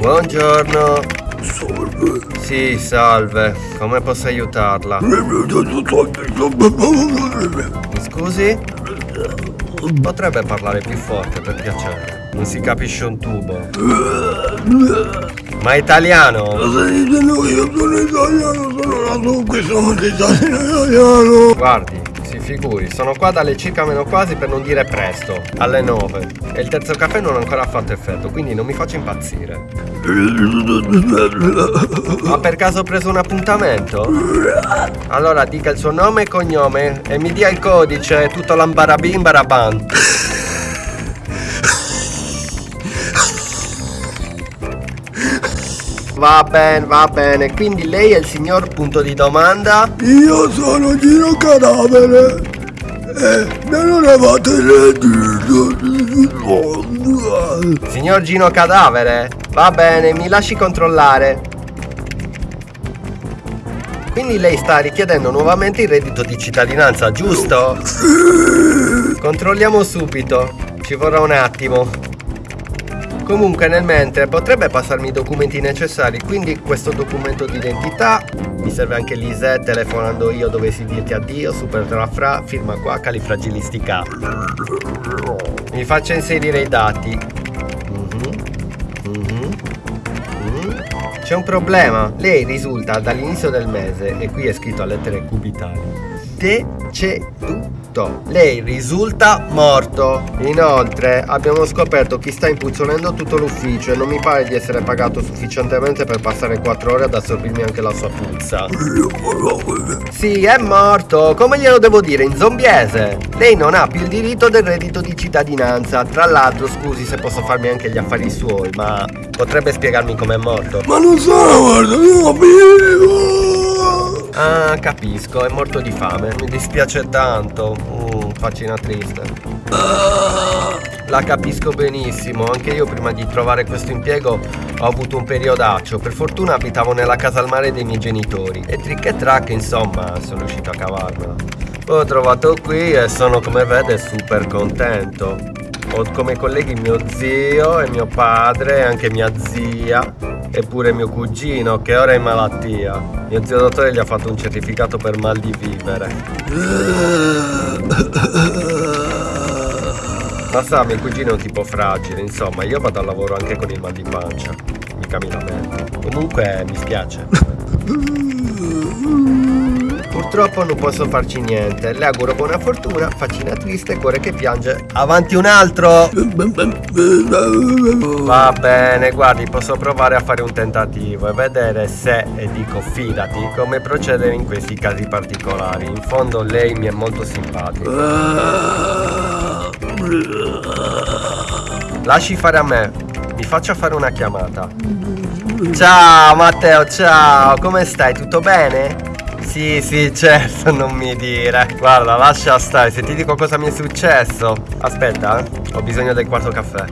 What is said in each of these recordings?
Buongiorno. Salve. Sì, salve. Come posso aiutarla? Mi scusi? Potrebbe parlare più forte, per piacere. Non si capisce un tubo. Ma è italiano? Io sono italiano, sono nato qui, sono italiano. Guardi, figuri, sono qua dalle circa meno quasi per non dire presto, alle 9. E il terzo caffè non ha ancora fatto effetto, quindi non mi faccio impazzire. Ha per caso preso un appuntamento? Allora dica il suo nome e cognome e mi dia il codice, tutto l'ambarabim Va bene, va bene, quindi lei è il signor punto di domanda? Io sono Gino Cadavere. E non eravate reddito. Signor Gino Cadavere? Va bene, mi lasci controllare. Quindi lei sta richiedendo nuovamente il reddito di cittadinanza, giusto? Controlliamo subito. Ci vorrà un attimo. Comunque nel mentre potrebbe passarmi i documenti necessari, quindi questo documento d'identità, mi serve anche l'ISE telefonando io dovessi dirti addio, super trafra, firma qua, califragilistica. Mi faccia inserire i dati. Mhm, mhm, mhm. C'è un problema, lei risulta dall'inizio del mese, e qui è scritto a lettere cubitali, deceduto. Lei risulta morto. Inoltre abbiamo scoperto chi sta impuzzolendo tutto l'ufficio e non mi pare di essere pagato sufficientemente per passare 4 ore ad assorbirmi anche la sua puzza. Sì, è morto. Come glielo devo dire in zombiese? Lei non ha più il diritto del reddito di cittadinanza. Tra l'altro, scusi se posso farmi anche gli affari suoi, ma potrebbe spiegarmi com'è morto? Ma non sono morto, io vivo. Ah, capisco, è morto di fame. Mi dispiace tanto. Mm, faccina triste. La capisco benissimo, anche io prima di trovare questo impiego ho avuto un periodaccio. Per fortuna abitavo nella casa al mare dei miei genitori. E trick e track, insomma, sono riuscito a cavarmela. Ho trovato qui e sono, come vede, super contento. Ho come colleghi mio zio e mio padre e anche mia zia e pure mio cugino che ora è in malattia. Mio zio dottore gli ha fatto un certificato per mal di vivere. Ma sa, mio cugino è un tipo fragile, insomma, io vado al lavoro anche con il mal di pancia. Mica mi lamento. Comunque mi spiace. Purtroppo non posso farci niente. Le auguro buona fortuna, faccina triste, cuore che piange. Avanti un altro! Va bene, guardi, posso provare a fare un tentativo e vedere se, e dico fidati, come procedere in questi casi particolari. In fondo lei mi è molto simpatico. Lasci fare a me, mi faccia fare una chiamata. Ciao Matteo, ciao, come stai? Tutto bene? Sì, sì, certo, non mi dire. Guarda, lascia stare, se ti dico cosa mi è successo. Aspetta, eh. ho bisogno del quarto caffè.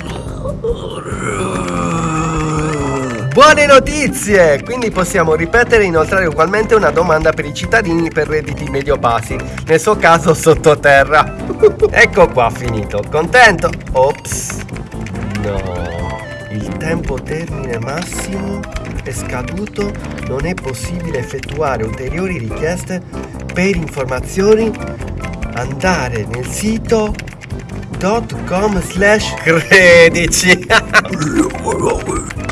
Buone notizie! Quindi possiamo ripetere e inoltrare ugualmente una domanda per i cittadini per redditi medio-bassi, nel suo caso sottoterra. ecco qua, finito. Contento? Ops. No. Il tempo termine massimo è scaduto, non è possibile effettuare ulteriori richieste per informazioni. Andare nel sito .com slash credici